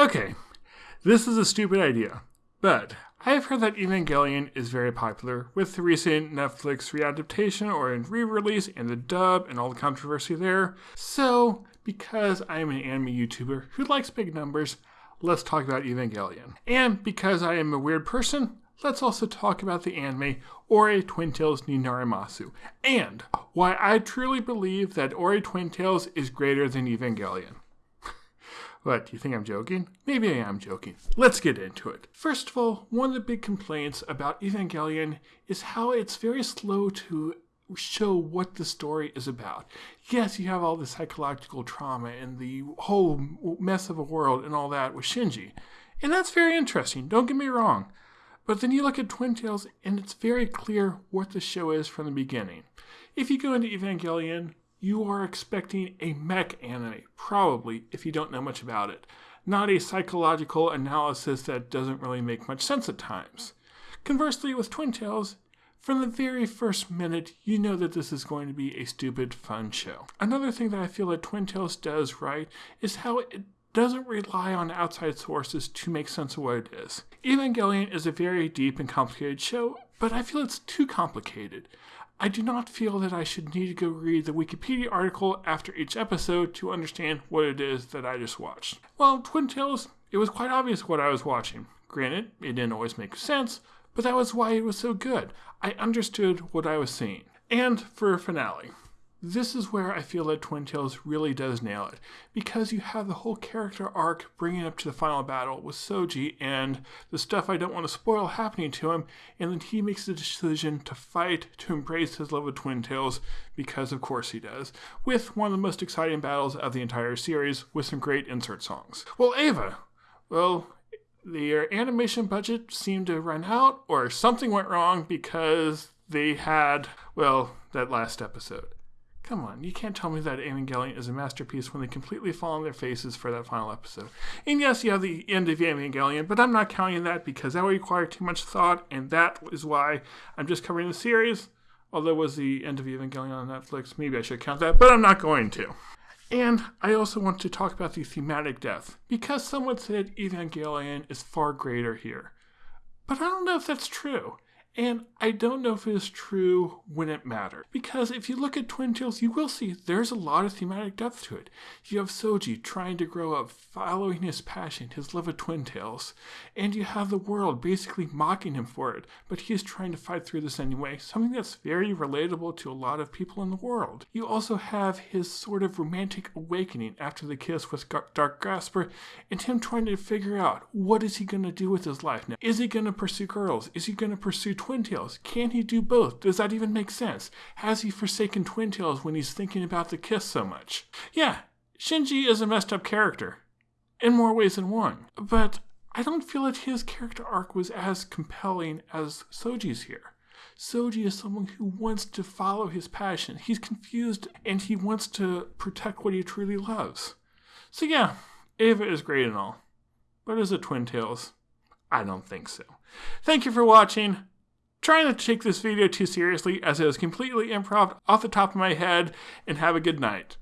Okay, this is a stupid idea, but I have heard that Evangelion is very popular with the recent Netflix readaptation or in re release and the dub and all the controversy there. So, because I am an anime YouTuber who likes big numbers, let's talk about Evangelion. And because I am a weird person, let's also talk about the anime Ore Twin Tails ni Narimasu and why I truly believe that Ore Twin Tails is greater than Evangelion. What, do you think I'm joking? Maybe I am joking. Let's get into it. First of all, one of the big complaints about Evangelion is how it's very slow to show what the story is about. Yes, you have all the psychological trauma and the whole mess of a world and all that with Shinji. And that's very interesting, don't get me wrong. But then you look at Twin Tails and it's very clear what the show is from the beginning. If you go into Evangelion, you are expecting a mech anime, probably, if you don't know much about it. Not a psychological analysis that doesn't really make much sense at times. Conversely, with Twin Tails, from the very first minute, you know that this is going to be a stupid, fun show. Another thing that I feel that Twin Tails does right is how it doesn't rely on outside sources to make sense of what it is. Evangelion is a very deep and complicated show, but I feel it's too complicated. I do not feel that I should need to go read the Wikipedia article after each episode to understand what it is that I just watched. Well, Twin Tails, it was quite obvious what I was watching. Granted, it didn't always make sense, but that was why it was so good. I understood what I was seeing. And for a finale, this is where I feel that Twin Tails really does nail it, because you have the whole character arc bringing up to the final battle with Soji and the stuff I don't want to spoil happening to him, and then he makes the decision to fight to embrace his love of Twin Tails, because of course he does, with one of the most exciting battles of the entire series with some great insert songs. Well, Eva, well, their uh, animation budget seemed to run out, or something went wrong because they had, well, that last episode. Come on, you can't tell me that Evangelion is a masterpiece when they completely fall on their faces for that final episode. And yes, you have the end of Evangelion, but I'm not counting that because that would require too much thought, and that is why I'm just covering the series. Although it was the end of Evangelion on Netflix, maybe I should count that, but I'm not going to. And I also want to talk about the thematic depth, because someone said Evangelion is far greater here. But I don't know if that's true. And I don't know if it is true when it mattered. Because if you look at Twin Tails, you will see there's a lot of thematic depth to it. You have Soji trying to grow up, following his passion, his love of Twin Tails. And you have the world basically mocking him for it, but he is trying to fight through this anyway, something that's very relatable to a lot of people in the world. You also have his sort of romantic awakening after the kiss with Dark Grasper, and him trying to figure out what is he going to do with his life now. Is he going to pursue girls? Is he going to pursue Twin Tails? Can he do both? Does that even make sense? Has he forsaken Twin Tails when he's thinking about the kiss so much? Yeah, Shinji is a messed up character. In more ways than one. But I don't feel that his character arc was as compelling as Soji's here. Soji is someone who wants to follow his passion. He's confused and he wants to protect what he truly loves. So, yeah, Eva is great and all. But is it Twin Tails? I don't think so. Thank you for watching. Try not to take this video too seriously as it was completely improv off the top of my head and have a good night.